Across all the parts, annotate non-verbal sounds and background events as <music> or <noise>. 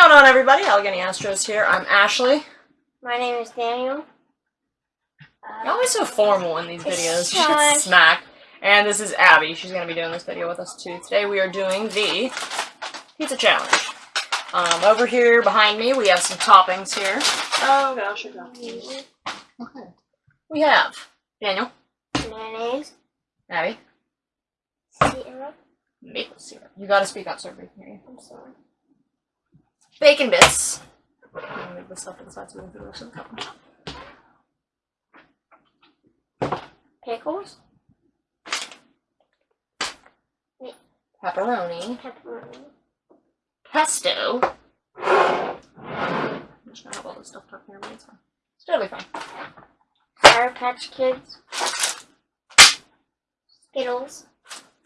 going on, everybody? Allegheny Astros here. I'm Ashley. My name is Daniel. You're always so formal in these videos. Fine. And this is Abby. She's going to be doing this video with us too. Today we are doing the pizza challenge. Um, over here behind me, we have some toppings here. Oh gosh, I got these. Okay. We have Daniel, Mayonnaise. Abby, Syrup. maple syrup. You got to speak up so everybody can hear you. I'm sorry. Bacon bits. I'm gonna leave this stuff to the side so we can do the rest of the cup. Pickles. Pepperoni. Pepperoni. pesto. I'm just gonna have all this stuff tucked. It's fine. It's totally fine. Sour Patch Kids. Skittles.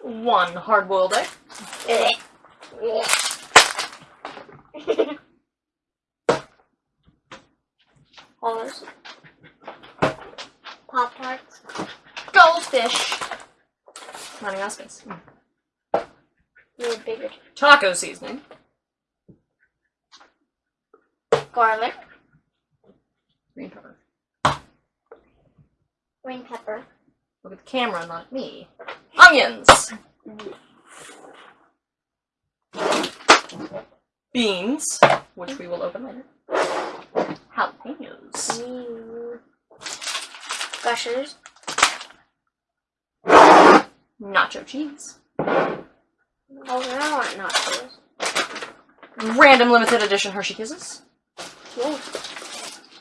One hard-boiled egg. Horse. Pop Tarts. Goldfish. Of space. Bigger. Taco seasoning. Garlic. Green pepper. Green pepper. Look at the camera, not me. Onions. Beans, which we will open later. New. Gushers. Nacho cheese. Oh, I want nachos. Random limited edition Hershey Kisses.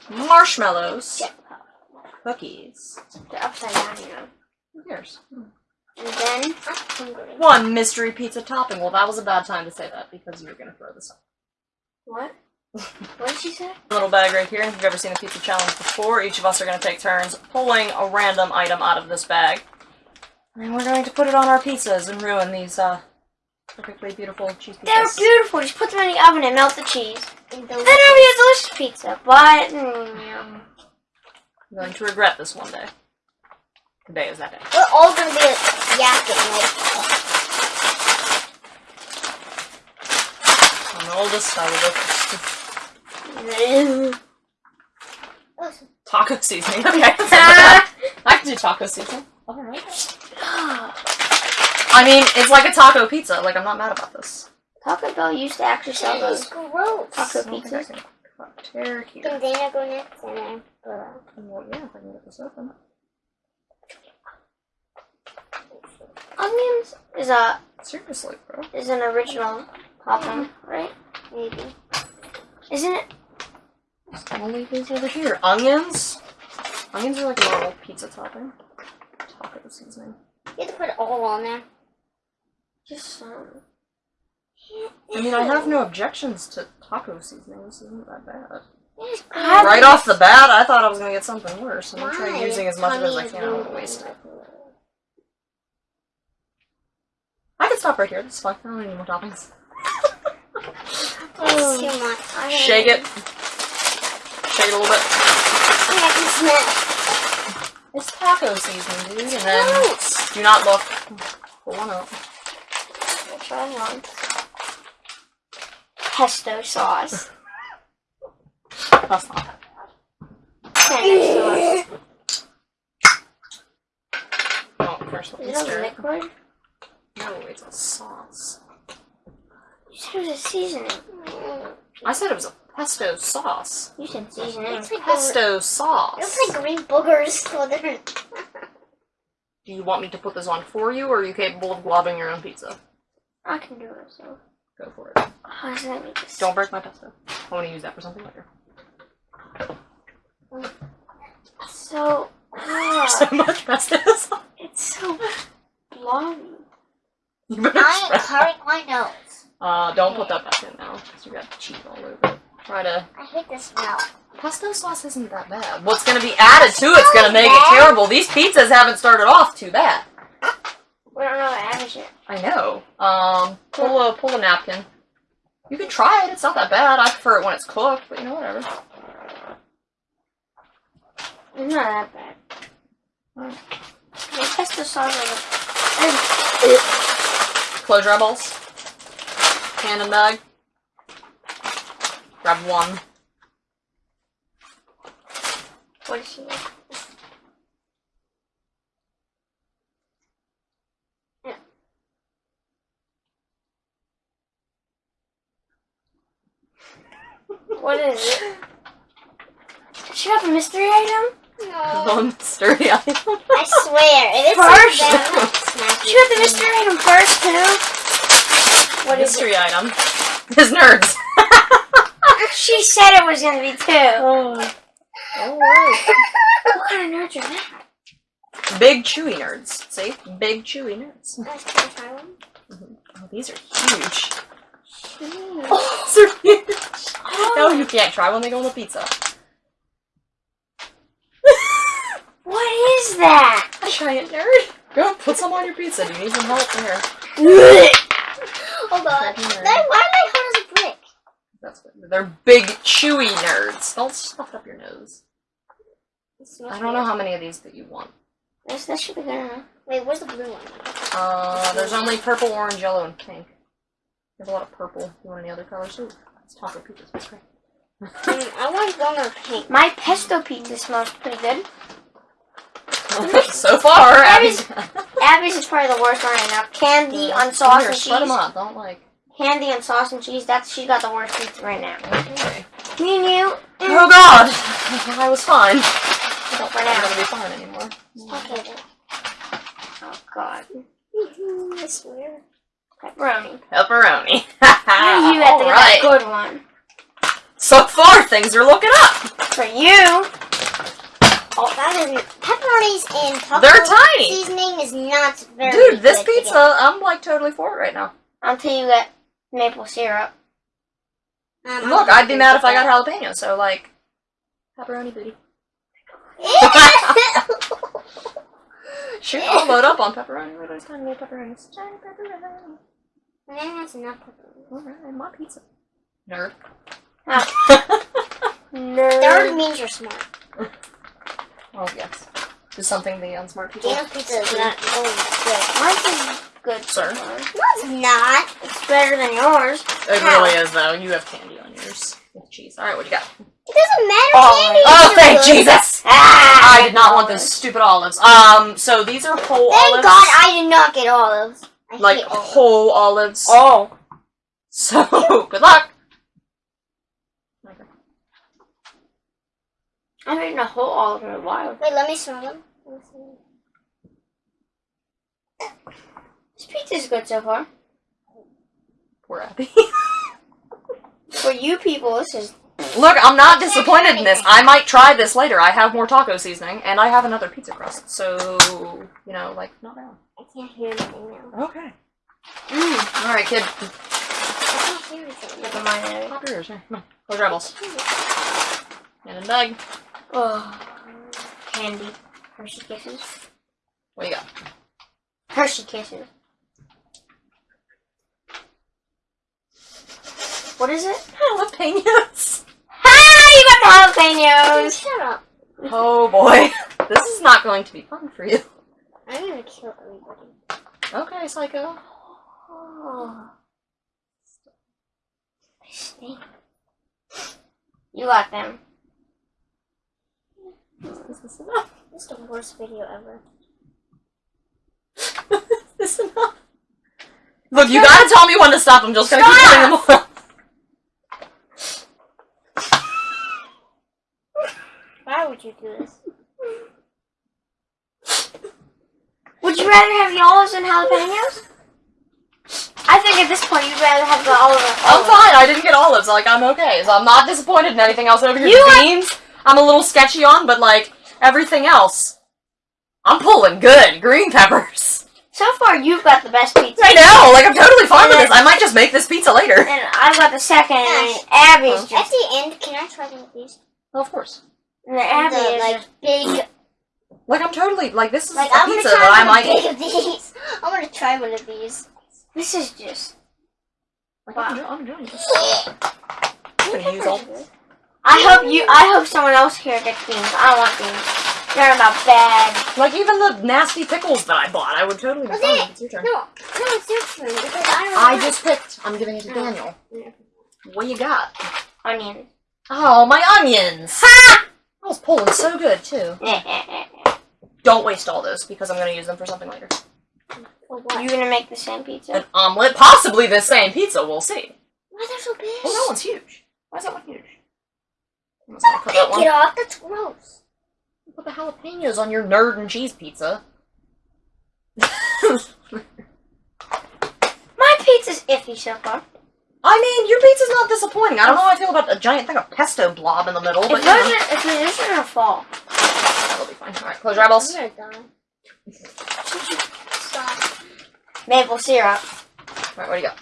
Marshmallows. Cookies. They're upside down, you know. Who cares? And then. One mystery pizza topping. Well, that was a bad time to say that because you were going to throw this up. What? What did she say? Little bag right here. If you've ever seen a pizza challenge before, each of us are going to take turns pulling a random item out of this bag. And we're going to put it on our pizzas and ruin these uh, perfectly beautiful cheese pizzas. They're beautiful. Just put them in the oven and melt the cheese. Then it'll be a delicious pizza. But mm. I'm going to regret this one day. Today is that day. we're all gonna be yakking. I'm the oldest. I will go first. <laughs> Taco seasoning. <laughs> Okay. that's not bad. I can do taco seasoning. Alright. I mean, it's like a taco pizza. Like, I'm not mad about this. Taco Bell used to actually sell those gross. taco I don't think I pizzas. can cut tear here. Can Dana go next and then go Well, yeah, if I can get this open. Onions is a Seriously, bro. is an original topping, right? Maybe. Isn't it? Gonna leave these over here. Onions? Onions are like a normal pizza topping. Taco seasoning. You have to put it all on there. Just some. I mean, I have no objections to taco seasoning. This isn't that bad. It's Right off the bat, I thought I was gonna get something worse. I'm gonna try using as much of it as I can. I don't want to waste it. I can stop right here. That's fine. I don't need any more toppings. <laughs> It's too much. Shake it. Shake it a little bit. I can smell. It's taco seasoning, dude. And then do not look. Pull one up. I'll try one. Pesto sauce. That's not that bad. Spanish sauce. Oh, first let Is it a liquid? No, it's a sauce. You said it was a seasoning. I said it was a pesto sauce. You said seasoning. It's like Pesto sauce. It's like green boogers. <laughs> Do you want me to put this on for you, or are you capable of globbing your own pizza? I can do it. So. Go for it. How does that make this? Don't break my pesto. I want to use that for something later. So. <laughs> ah, So much pesto sauce. it's so blobby. You better I am cutting my nose. Uh, don't put that back in now, because you got cheese all over it. Try to. I hate the smell. Pesto sauce isn't that bad. What's gonna be added to it's gonna make it terrible. These pizzas haven't started off too bad. We don't know what average it. I know. Um, pull a pull a napkin. You can try it. It's not that bad. I prefer it when it's cooked, but you know whatever. It's not that bad. Alright. The pesto sauce Close your eyeballs. Hand and bag. Grab one. What is she? like? What is it? Did she have a mystery item? <laughs> No. Mystery item. I swear, it's First. like smack She the mystery item first, too. What is mystery item. His nerds. She said it was gonna be two. oh. oh Alright. What kind of nerds are that? Big chewy nerds. See? Big chewy nerds. Guys, can I try one? Mm-hmm. Oh, these are huge. <laughs> These are huge. No, you can't try one. They go on the pizza. <laughs> What is that? A giant nerd. Go put some on your pizza. Do you need some help there? <laughs> Hold on. Try one. Then why am I hard as a brick? That's what, they're big chewy nerds. Don't stuff up your nose. I don't know how many of these that you want. This, that should be good enough. Wait, where's the blue one? Uh, there's only purple, orange, yellow, and pink. There's a lot of purple. You want any other colors? Ooh, it's taco pizza. That's great. I want one or pink. My pesto pizza smells pretty good. <laughs> so far, Abby's- Abby's. Abby's is probably the worst one right now. Candy on sauce Here, and spread them cheese. out. Don't like. Candy and sauce and cheese. That's she got the worst pizza right now. Okay. Me and you. Mm. Oh God, I was fine. But for I'm not now. gonna be fine anymore. Okay. Oh God. <laughs> I swear. Pepperoni. Pepperoni. <laughs> you had to All get right. a good one. So far, things are looking up. For you. Oh, that is pepperonis and taco They're tiny. seasoning is not very. Dude, this good pizza, I'm like totally for it right now. Until you get maple syrup. Um, Look, I'm I'd be mad if I got jalapeno, so like, pepperoni booty. <laughs> Shoot, I'll load up on pepperoni. Look at those tiny little pepperonis. Tiny pepperoni. Man, that's enough pepperoni. Alright, my pizza. Nerd. Third No. means you're smart. oh, yes. Is something the unsmart people Daniel's pizza is not going good. Mine's is good, Sir? No, it's not. It's better than yours. It How? really is, though. You have candy on yours with cheese. Alright, what do you got? It doesn't matter. Oh, Candy Oh, thank good. Jesus! Ah, I did not want those stupid olives. Um, so these are whole Thank olives. God I did not get olives. I like hate olives. whole olives. Oh. So, <laughs> good luck! I've eaten a whole olive in a while. Wait, let me smell them. Let me smell them. This pizza's good so far. Poor Abby. <laughs> For you people, this is Look, I'm not disappointed in this. I might try this later. I have more taco seasoning, and I have another pizza crust. So, you know, like, not bad. I can't hear anything now. Okay. mm, Alright, kid. I can't hear anything the mine out. Pop your ears. Here, come on. Close your. And in bag. Oh, candy, Hershey kisses, What you got? Hershey kisses. What is it? Jalapenos. Ah, you got the jalapenos. Shut up. Oh boy. <laughs> This is not going to be fun for you. I'm gonna kill everybody. Okay, Psycho. Oh. They stink. You got them. Is this enough? This is the worst video ever. <laughs> Is this enough? Look, you gotta tell me when to stop. I'm just gonna keep putting them on. Why would you do this? Would you rather have the olives than jalapenos? I think at this point you'd rather have the olive I'm fine. I didn't get olives. Like I'm okay. So I'm not disappointed in anything else over here. You The are- beans, I'm a little sketchy on, but like everything else, I'm pulling good. Green peppers. So far, you've got the best pizza. I know. Like I'm totally fine with this. I might just make this pizza later. And I've got the second, and Ash. Abby's At just. the end, can I try one of these? of course. And the Abby the is like just. big, <clears throat> Like I'm totally like this is like a I'm gonna pizza try that I one might. big of these. I want to try one of these. This is just. Like, I'm, enjoy- I'm enjoying this. I'm gonna use all. I hope you. I hope someone else here gets beans. I don't want beans. They're about bad. Like even the nasty pickles that I bought, I would totally be Was fine it? It's your turn. No, no, it's your turn because I don't. I just picked. I'm giving it to Oh. Daniel. Yeah. What you got? onions. Oh, my onions! Ha! I was pulling so good too. <laughs> Don't waste all those because I'm gonna use them for something later. For what? you gonna make the same pizza? An omelet, possibly the same pizza. We'll see. Why they're so big? Oh, that one's huge. Why is that one huge? I'm just gonna cut that Take one. it off. That's gross. Put the jalapenos on your nerd and cheese pizza. <laughs> My pizza's iffy so far. I mean, your pizza's not disappointing. I don't know how I feel about a giant thing of pesto blob in the middle, If but those you know, are, if those are gonna fall. that'll be fine. All right, close your eyeballs. I'm gonna die. Stop. Maple syrup. All right, what do you got?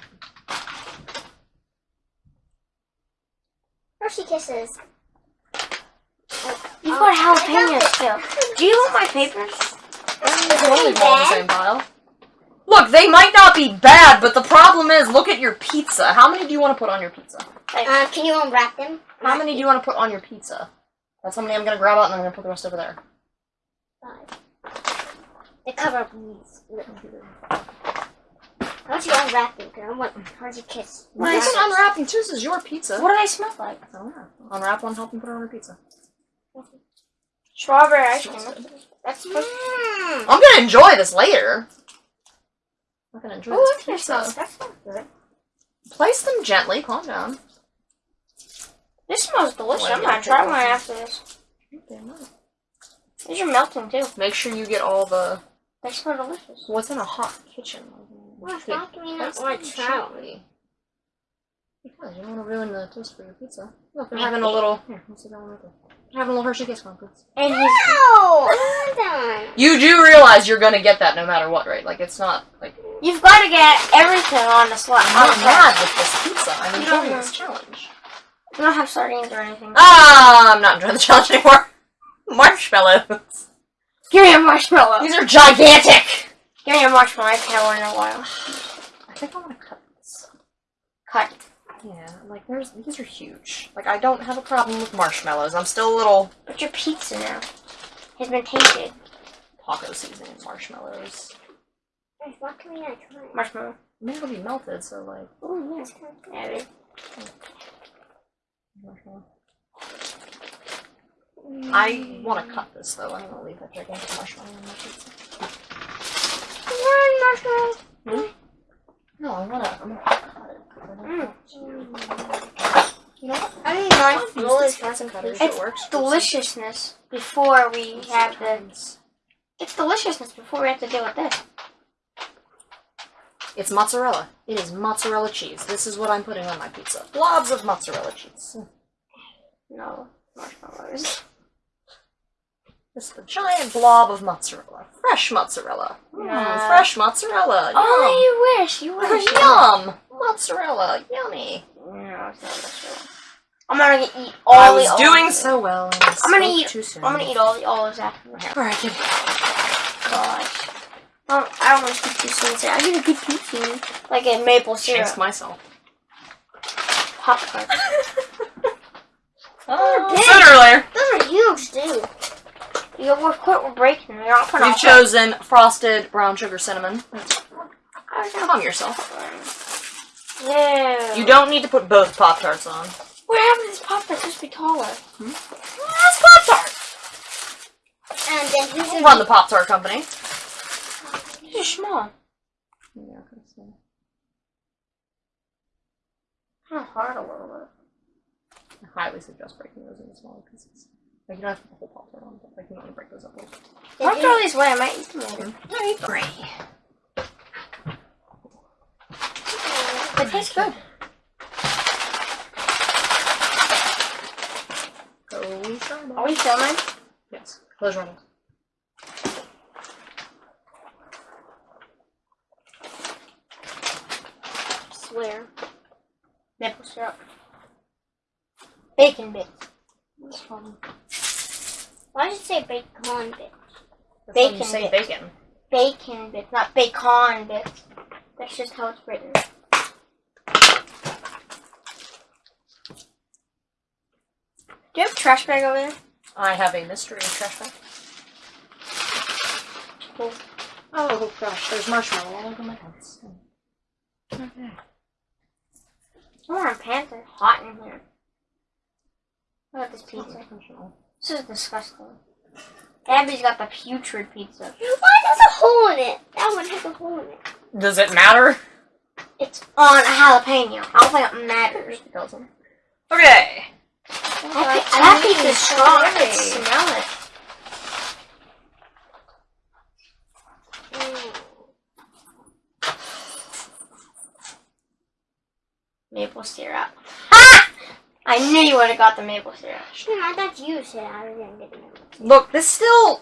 Hershey Kisses. You've got oh, jalapenos too. Do you want my papers? Totally fall in the same pile. Look, they might not be bad, but the problem is, look at your pizza. How many do you want to put on your pizza? Uh, can you unwrap them? How many do you want to put on your pizza? That's how many I'm gonna grab out, and I'm gonna put the rest over there. Five. They cover up these. How about you unwrap them? Cause I want Hershey Kiss. Well, you can unwrap them too. This is your pizza. What do they smell like? I don't know. Unwrap one, help them put it on your pizza. Strawberry ice cream. That's supposed to Mmm. I'm gonna enjoy this later. I'm gonna enjoy Oh, this that pizza. smells. That good. Place them gently. Calm down. This smells delicious. Wait, I'm gonna try take one one. after this. These are melting too. Make sure you get all the. They smell delicious. What's in a hot kitchen? Well, how can we not Place want them to try? gently. Because you don't want to ruin the toast for your pizza. Look, they're having a little. Here, let's see that one right there. They're having a little Hershey Kiss conference. And he's No! I'm. You do realize you're gonna get that no matter what, right? Like it's not like you've got to get everything on the slot. I'm not mad with this pizza. I'm You enjoying this challenge. You don't have sardines or anything. Ah, I'm not enjoying the challenge anymore. <laughs> Marshmallows. Give me a marshmallow. These are gigantic. Give me a marshmallow. I haven't had one in a while. <sighs> I think I want to cut this. Cut. Yeah, like there's these are huge. Like I don't have a problem with marshmallows. I'm still a little But your pizza now has been tainted. taco seasoning marshmallows. Guys, What can we not try? Marshmallow. I it'll be melted, so like Oh. Yeah, marshmallow. I want to cut this though. I don't want to leave that gigantic marshmallow on my pizza. marshmallow. Hmm? No, I want to. I'm gonna cut it. I don't want You know what? I didn't know Use it's hands and cutters. It's It works. deliciousness before we have the. It's deliciousness before we have to deal with this. It's mozzarella. It is mozzarella cheese. This is what I'm putting on my pizza. Blobs of mozzarella cheese. No marshmallows. Just a giant blob of mozzarella. Fresh mozzarella. Mm, Yeah. fresh mozzarella. Oh, you wish. You wish. <laughs> Yum. Mozzarella. Yummy. No, it's not marshmallow. I'm gonna eat all I the was olives. doing so well. I'm gonna eat- Too soon. I'm gonna eat all the olives after. All right, kid. Gosh. Um, I don't want to keep too soon. I get a good pizza, like a maple syrup Jinx myself. Pop popcorn. <laughs> Oh, big. sooner or. Those are huge, dude. You know, we're quit. We're breaking. We're not putting You've chosen frosted brown sugar cinnamon. Calm yourself. Yeah. You don't need to put both Pop Tarts on. What happened to this pop tart? Just be taller. That's Pop Tart. And then who's I'll gonna run the Pop Tart company. You're small. Yeah, okay, so. Kind of hard a little bit. I highly suggest breaking those into smaller pieces. Like you don't have to put the whole Pop Tart on, but like you want to break those up a little. Don't throw these away. I might eat them later. I agree. They taste good. Go Sharma. Are we filming? Yes. Close your eyes. Swear. Maple syrup. Bacon bits. That's fun. Why did you say bacon bit? That's how you Bacon say bits. bacon. Bacon bits, not bacon bits. That's just how it's written. Do you have a trash bag over there? I have a mystery trash bag. Cool. Oh gosh, there's marshmallow all over my hands. Oh, our pants are hot in here. Look at this pizza. This is disgusting. Abby's got the putrid pizza. Why there's a hole in it? That one has a hole in it. Does it matter? It's on a jalapeno. I don't think it matters. It doesn't. Okay. That, pi- that pizza's strong. I can Hey. smell it. Maple syrup. Ha! I knew you would have got the maple syrup. Hmm, I thought you said I didn't get it. Look, this still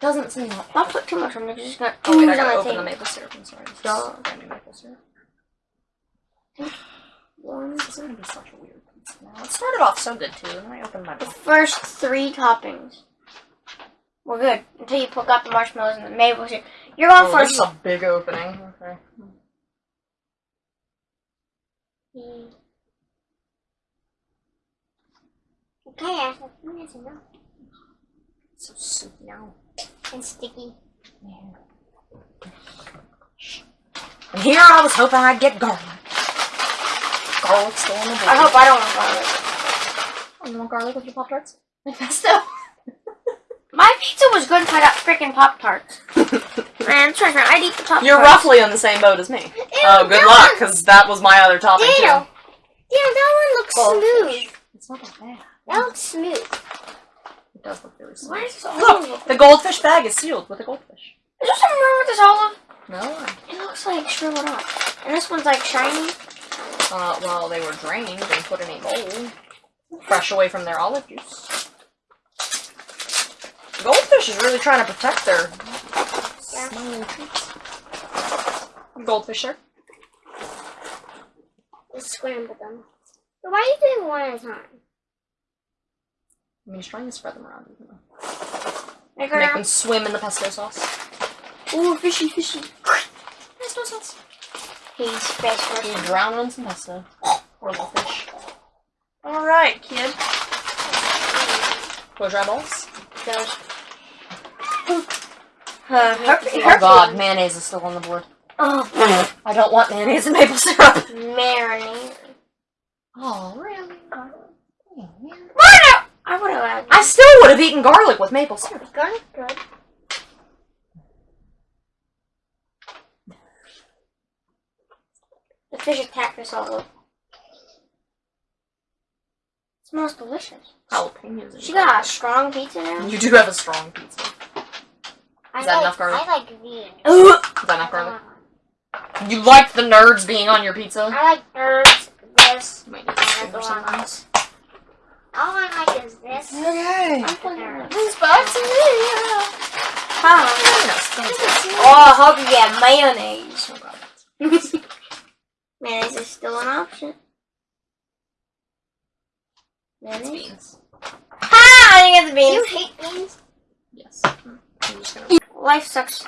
doesn't seem that. Don't put too much on it. It's just gonna Oh, wait, I ooze on gotta my open the maple syrup. I'm sorry. This is Duh. brand new maple syrup. One, this is gonna be such a weird pizza now. It started off so good too, and then I opened my The first three toppings. We're good until you put out the marshmallows and the maple syrup. You're going Oh, for this is a big opening. Okay. Okay, I think that's enough. So soupy now. And sticky. And here I was hoping I'd get garlic. Garlic still on the board. I hope I don't want garlic. Oh, you want garlic with your Pop Tarts? <laughs> Like pesto? My pizza was good if <laughs> I got freaking Pop Tarts. Man, trust me, I'd eat the Pop Tarts. You're roughly on the same boat as me. Oh, good luck, because that was my other topping Daniel! too. Daniel, that one looks Goldfish. smooth. It's not that bad. That looks smooth. It does look really smooth. Why is this Look, olive? the goldfish bag is sealed with a goldfish. Is there something wrong with this olive? No. It looks like shriveled up. And this one's like shiny. Uh, well, they were drained and put in a bowl, fresh away from their olive juice. The goldfish is really trying to protect their Yeah. smelling treats. Goldfish, sir. Let's scramble them. So why are you doing one at a time? I mean, he's trying to spread them around. Even though. Make Make now. them swim in the pesto sauce. Ooh, fishy, fishy. Pesto sauce. He's special. He's drown in some pesto. Poor little fish. Alright, kid. Close your eyeballs. Goes. Uh, her, Oh her god, mayonnaise is still on the board. Oh, I don't want mayonnaise and maple syrup. marinade. Oh, really? Why not? I would have. I still would have eaten garlic with maple syrup. Garlic good. The fish attacked us all. smells delicious. Jalapenos. She got a strong pizza now. You do have a strong pizza. I Is that like, enough garlic? I like these. <gasps> Is that enough garlic? Uh-huh. You like the nerds being on your pizza? I like nerds, this, You might need and to that's scoop the or one. something. All I like is this. Okay. I'm putting her. and It's back to me. Huh? Oh, Oh, I hope you get mayonnaise. God. <laughs> mayonnaise is still an option. It's Mayonnaise. beans. Ha! I didn't get the Do you hate beans? Yes. Hmm. I'm just gonna Life sucks.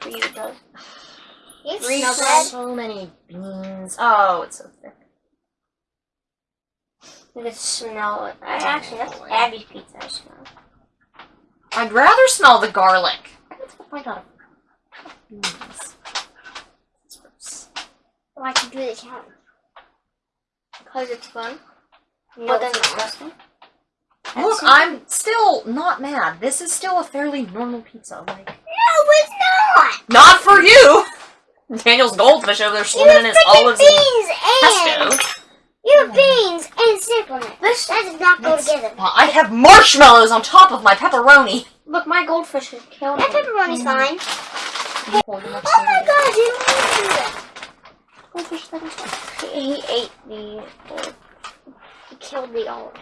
For you, though. You Read smell some. bread? so many beans. Oh, it's so thick. You can smell it. I, actually, that's Abby's pizza. I smell. I'd rather smell the garlic. I got beans. It's gross. I can do the challenge. Because it's fun. No, But then it's not. disgusting. Look, I'm still not mad. This is still a fairly normal pizza. Like, No, it's not! not for you. Daniel's goldfish over there swimming in his olives and beans and... pesto. You have beans and cinnamon. This- That does not go together. Well, I have marshmallows on top of my pepperoni. Look, my goldfish is killed That pepperoni's mm. fine. Oh Oh my god, you don't want to do that. Goldfish He, he ate the. He killed the olive.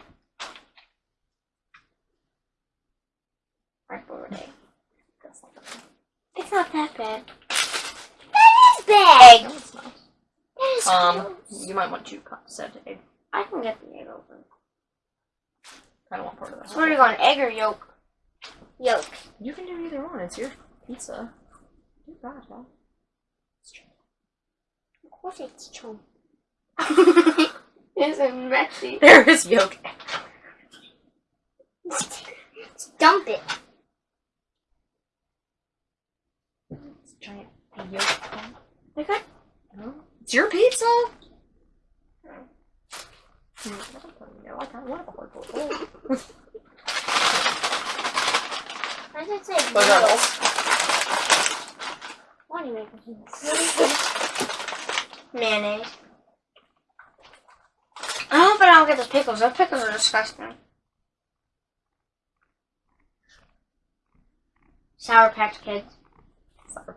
Right over there. It's not that bad. That is bad. No, it's not. That is Um, gross. you might want two cups of egg. I can get the egg open. I don't want part of that. So where are you going? Egg or yolk? Yolk. You can do either one. It's your pizza. Do that, huh? Of course it's <laughs> it's a messy. There is yolk. <laughs> Dump it. It's a giant yolk. cup. Okay. No. It's your pizza. No, I kind of want the hardcore. Oh. Why does it say Those noodles? Why do you make this? Mayonnaise. I hope I don't get the pickles. Those pickles are disgusting. Sour Patch Kids. Sour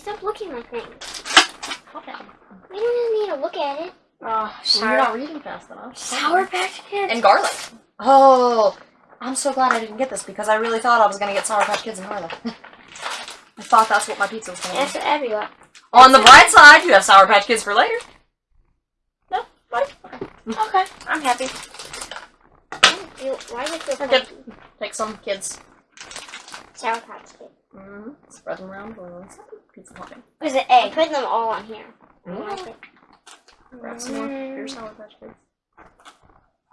Stop looking like things. Patch Kids. We don't even need to look at it. Oh, Well, You're not reading fast enough. Sour Patch Kids. And garlic. Oh, I'm so glad I didn't get this because I really thought I was gonna get Sour Patch Kids and garlic. <laughs> I thought that's what my pizza was gonna That's be. what Abby got. On the bright side, you have Sour Patch Kids for later. No, fine. Okay, I'm happy. You, why does it feel We're good. funky? Take some kids. Sour Patch Kid. Mm-hmm. Spread them around. balloons. Pizza topping. Where's the I egg? put them all on here. I Mm. it. Grab some more. Here's Sour Patch Kids.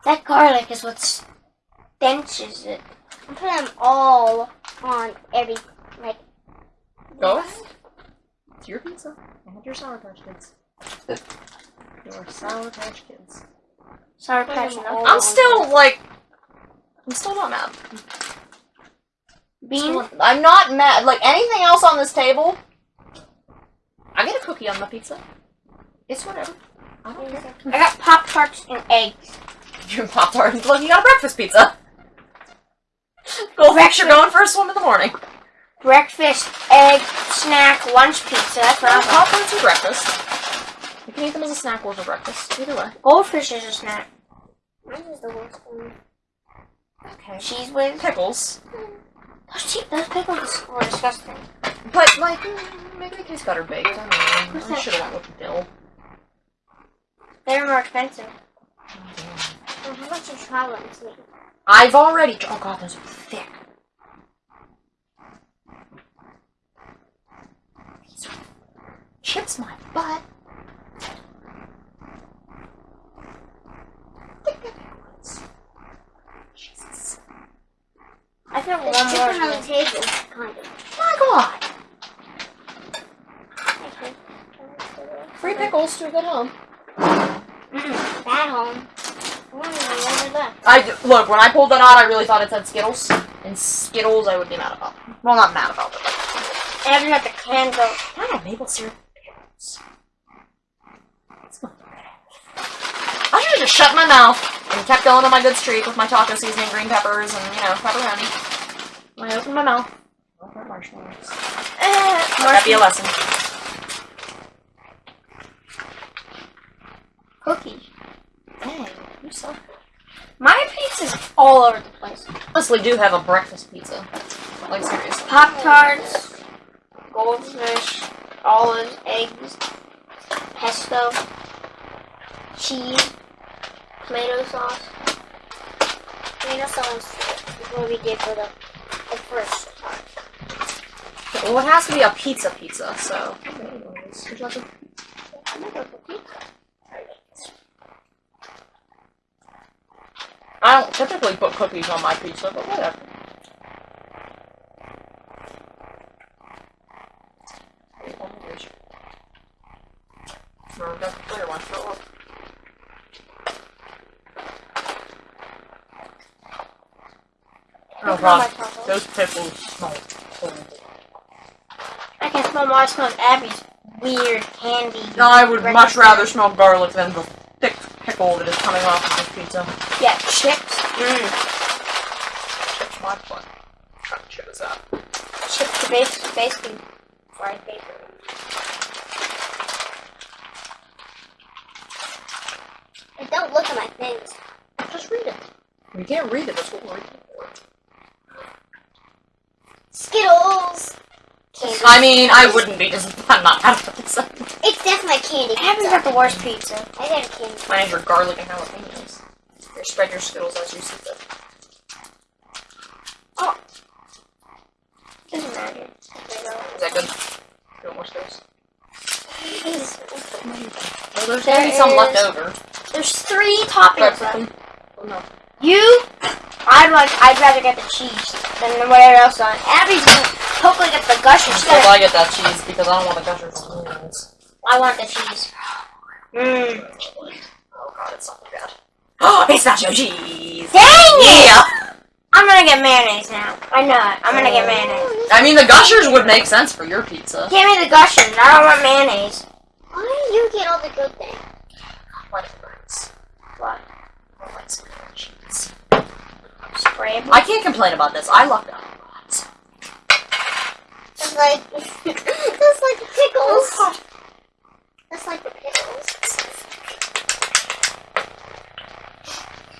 That garlic is what stenches it. I put them all on every, like, Go ahead. It's your pizza. And your Sour Patch Kids. Your Sour Patch Kids. Sour Patch Kids. I'm still like. I'm still not mad. Bean. I'm not mad. Like anything else on this table, I get a cookie on my pizza. It's whatever. I don't care. I got Pop Tarts and eggs. Your Pop Tart. Look, you got a breakfast pizza. Go you're going for a swim in the morning. Breakfast, egg, snack, lunch pizza. That's what I Pop-Tarts for breakfast. You can eat them as a snack or for breakfast. Either way. Goldfish is a snack. Mine is the worst one. Okay. Cheese with... Pickles. Hmm. Those, che- those pickles were disgusting. But, like, maybe they taste better baked. I don't know. I should have went with dill. They're more expensive. Well, how about you try one too? I've already. Oh god, those are thick. These are chips my butt. Thick pickles. Jesus. I feel one It's more. different on the table, kind of. My god. Okay. Free pickles to a good home. Mm-mm. Bad home. I don't even know where left. I d- look when I pulled that out, I really thought it said Skittles, and Skittles I would be mad about. Well, not mad about, but like, Abby got the cans of I have maple syrup pickles. It's not bad. I just shut my mouth and kept going on my good streak with my taco seasoning, green peppers, and you know pepperoni. When I opened my mouth, I marshmallows. uh, Let that be a lesson. Cookie. Dang, you suck. My pizza's all over the place. Honestly, do have a breakfast pizza. Like seriously. Pop Tarts, goldfish, olives, eggs, pesto, cheese, tomato sauce. Tomato sauce is what we did for the, the first part. Well, it has to be a pizza pizza, so. Would you like a- I don't typically put cookies on my pizza, but whatever. No, we got the clear one. Fill Oh god, those pickles smell horrible. I can smell. Smell Abby's weird candy. No, I would much rather smell garlic than the thick pickle that is coming off of this pizza. Yeah, chips. Mm. Chips my butt. Try to chew this out. Chips are bas- basically fried bacon. And don't look at my things. Just read it. You can't read it, that's what we're reading for. Skittles! Candy. I mean, I wouldn't be just I'm not out of this. It's definitely candy. I haven't got the worst pizza. I got a candy. Mine is are garlic and jalapenos. Here, spread your skittles as you see fit. Oh. Doesn't matter. Is that good? You want more skittles? <laughs> Well, there's There gonna be some is- left over. There's three toppings left. oh no. You, I'd like, I'd rather get the cheese than whatever else on. Abby's gonna hopefully get the gushers. She's Well, gonna, I get that cheese because I don't want the gushers on the onions. I want the cheese. Mmm. Oh god, it's not bad. Oh, it's nacho cheese! Dang it! Yeah! I'm gonna get mayonnaise now. I know it. I'm gonna get mayonnaise. I mean, the gushers would make sense for your pizza. Give me the gushers. I don't want mayonnaise. Why do you get all the good things? What it burns. What? I like some cheese. Spray. I can't complain about this. I lucked out. A. It's like, <laughs> it's like the pickles. That's like the pickles.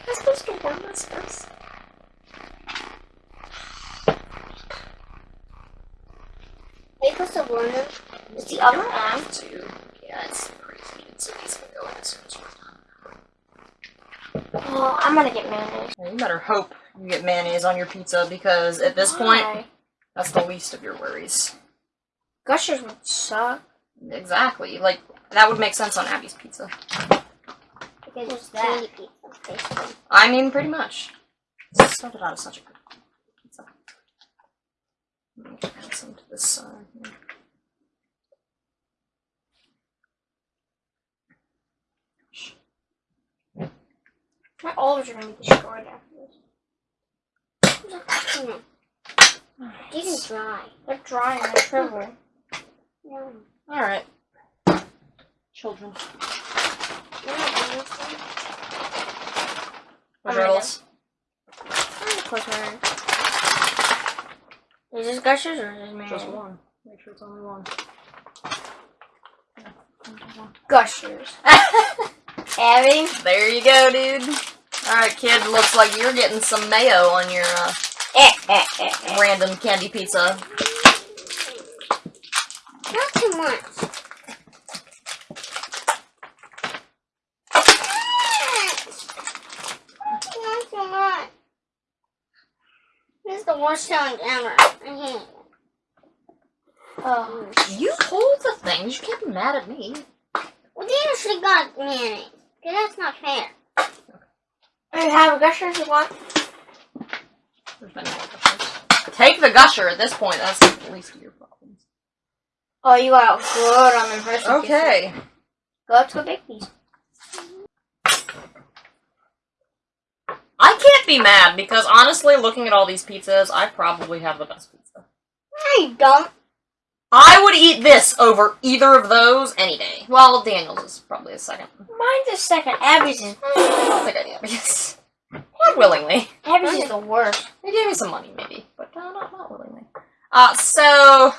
I'm supposed to warm this first. Are you supposed to warm them? Is the oven I on? to. Yeah, it's crazy. It's, it's gonna go in as soon as we're done. Oh, I'm gonna get mayonnaise. Yeah, you better hope you get mayonnaise on your pizza because at this point, Why? That's the least of your worries. Gushers would suck. Exactly. Like, that would make sense on Abby's pizza. Because What's it's that? pizza, basically. I mean, pretty much. Started out as such a good pizza. Let me add some to this side here. My olives are gonna be destroyed after this. Hmm. These are dry. They're dry and they're shriveling. No. Alright. Children. You're not. Oh my Girls. Close my eyes. Is this gushers or is this mayonnaise? Just one. Make sure it's only one. Gushers. <laughs> Abby? There you go, dude. Alright, kid. Looks like you're getting some mayo on your uh. <laughs> random candy pizza. Not too much. Not too much. This is the worst challenge ever. I hate it. Oh. You hold the things. You can't be mad at me. Well, they actually got mayonnaise. Cause that's not fair. You have gushers you want? There's many more the gusher at this point. That's the least of your problems. Oh, you got good on them first. Okay. Go up to a big piece. I can't be mad because honestly, looking at all these pizzas, I probably have the best pizza. You don't. I would eat this over either of those any day. Well, Daniel's is probably a second. Mine's a second. Abby's is I don't think I'd eat because not willingly. Abby's is the worst. They gave me some money, maybe, but uh, not not willingly. Uh, so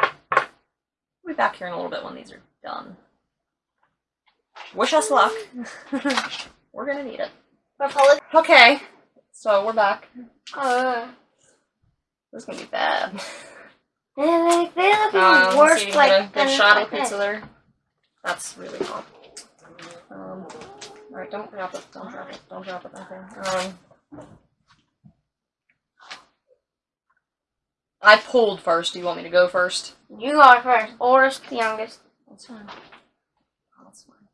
we'll be back here in a little bit when these are done. Wish us luck. <laughs> we're gonna need it. Republic. Okay, so we're back. Uh, This is gonna be bad. they look, they look even Um, worse. see, Like good than shot of pizza there. That's really hot. Alright, don't drop it. Don't drop it. Don't drop it. Okay. Um, I pulled first. Do you want me to go first? You go first. Oldest, to youngest. That's fine. Oh, that's fine.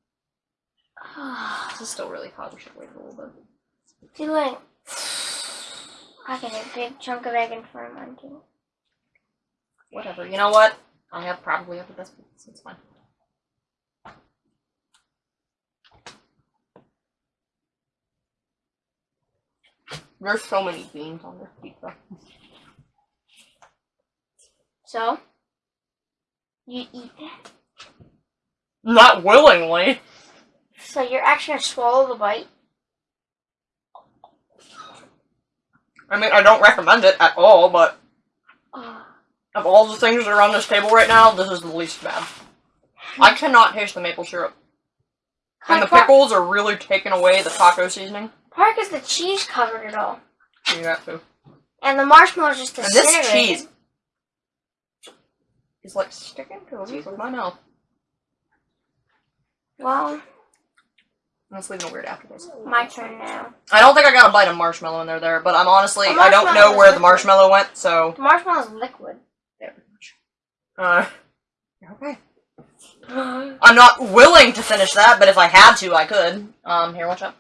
<sighs> This is still really hot. We should wait a little bit. See, like, I get a big chunk of egg in front of mine too. Whatever. You know what? I have probably have the best pizza. It's fine. There's so many beans on this pizza. So, you eat that. Not willingly. So you're actually gonna swallow the bite. I mean, I don't recommend it at all, but of all the things that are on this table right now, this is the least bad. I cannot taste the maple syrup. And the pickles are really taking away the taco seasoning. Park is the cheese covered it all, You got to. and the marshmallows just And this cheese is like sticking to the roof of my mouth. Well, I'm just leaving a weird aftertaste. my turn now. I don't think I got a bite of marshmallow in there, there, but I'm honestly, I don't know where is the marshmallow went, so. The is liquid. Very much. Uh, okay. <gasps> I'm not willing to finish that, but if I had to, I could. Um, here, watch out.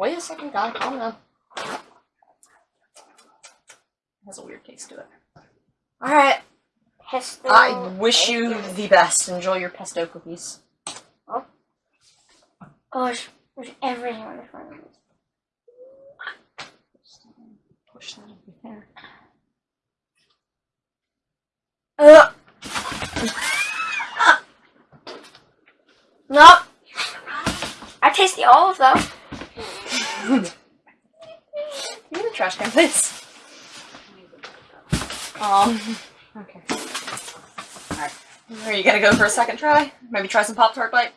Wait a second, guy, calm down. It has a weird taste to it. Alright, Pesto. I wish you the best. Enjoy your pesto cookies. Oh. Oh, there's, everything on the front of this. Push that over there. Uh. Nope. I taste the olive though. Give me the trash can, please. Um. Okay. Alright. Are you gonna go for a second try? Maybe try some Pop Tart Bite?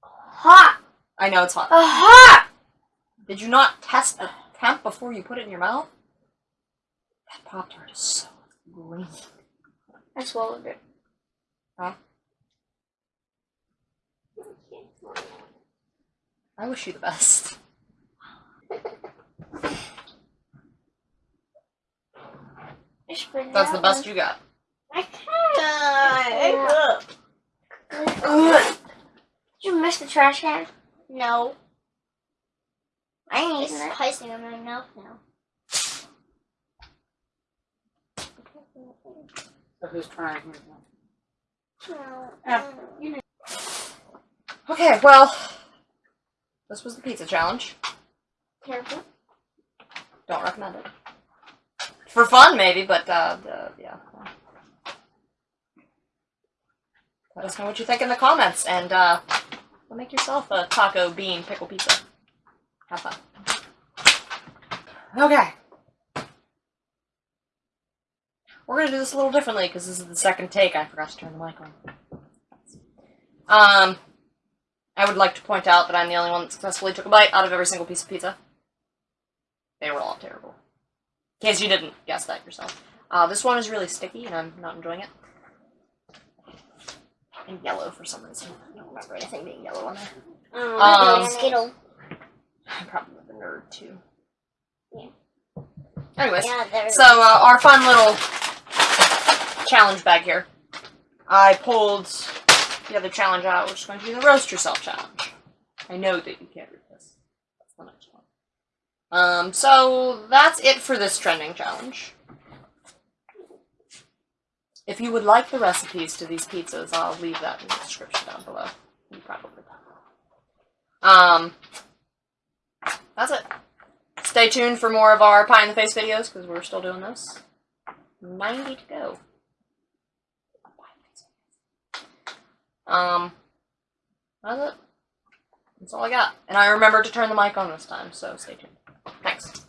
Hot. I know it's hot. Uh, hot. Did you not test the temp before you put it in your mouth? That Pop Tart is so green. I swallowed it. Huh? I wish you the best. That's the best you got. I can't. one. Did you miss the trash can? No. I ain't It's eating it. pissing in my mouth now. So who's trying? Um, no. Okay, well, this was the pizza challenge. Careful. Don't recommend it. For fun, maybe, but uh, the, yeah. Let us know what you think in the comments, and uh, make yourself a taco bean pickle pizza. Have fun. Okay. We're gonna do this a little differently because this is the second take. I forgot to turn the mic on. Um, I would like to point out that I'm the only one that successfully took a bite out of every single piece of pizza. They were all terrible. In case you didn't guess that yourself. Uh, this one is really sticky, and I'm not enjoying it. And yellow for some reason. I don't remember anything being yellow on there. Um, Um, Skittle. I'm probably the nerd too. Yeah. Anyways, Yeah, so uh, our fun little challenge bag here. I pulled the other challenge out, which is going to be the roast yourself challenge. I know that you can't read this. That's the next one. Um, so that's it for this trending challenge. If you would like the recipes to these pizzas, I'll leave that in the description down below. You probably will. Um, that's it. Stay tuned for more of our pie in the face videos because we're still doing this. 90 to go. Um, that's it. That's all I got. And I remember to turn the mic on this time, so stay tuned. Thanks.